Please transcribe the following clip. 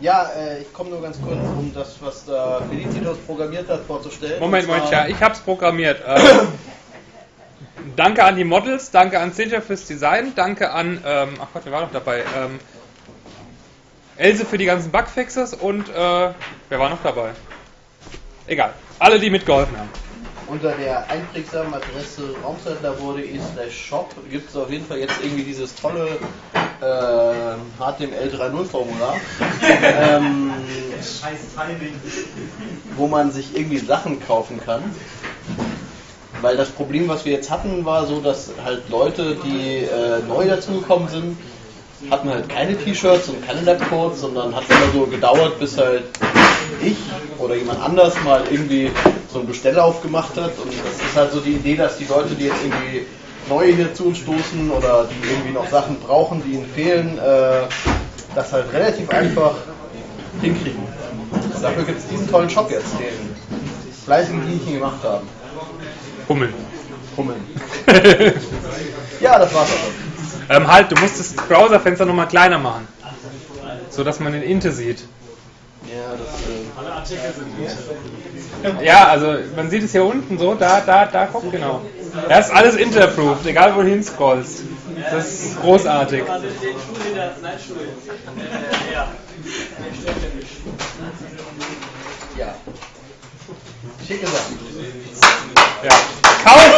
Ja, äh, ich komme nur ganz kurz, um das, was da Felicitas programmiert hat, vorzustellen. Moment, Moment, ja, ich hab's programmiert. Ähm, danke an die Models, danke an Cynthia fürs Design, danke an, ähm, ach Gott, wer war noch dabei? Ähm, Else für die ganzen Bugfixes und äh, wer war noch dabei? Egal, alle, die mitgeholfen haben. Unter der einprägsamen Adresse raumzeitlabor.de slash shop gibt es auf jeden Fall jetzt irgendwie dieses tolle äh, HTML 3.0 Formular, ähm, wo man sich irgendwie Sachen kaufen kann. Weil das Problem, was wir jetzt hatten, war so, dass halt Leute, die äh, neu dazugekommen sind, hatten halt keine T-Shirts und keine Labcodes, sondern hat immer so gedauert, bis halt ich oder jemand anders mal irgendwie so einen Bestellauf gemacht hat. Und das ist halt so die Idee, dass die Leute, die jetzt irgendwie neu hier zu uns stoßen oder die irgendwie noch Sachen brauchen, die ihnen fehlen, äh, das halt relativ einfach hinkriegen. Und dafür gibt es diesen tollen Shop jetzt, den fleißigen Dienchen gemacht haben. Hummeln. Hummeln. Ja, das war's auch. Ähm, halt, du musst das Browserfenster nochmal kleiner machen. So dass man den Inte sieht. Ja, das, äh, Alle Artikel sind Ja, also man sieht es hier unten so, da, da, da, guck genau. Das ist alles Interapproved, egal wo du hinscrollst. Das ist großartig. Also den Schule der, nein, Schule. Äh, ja. ja. Schicke Sachen. Ja. Kauft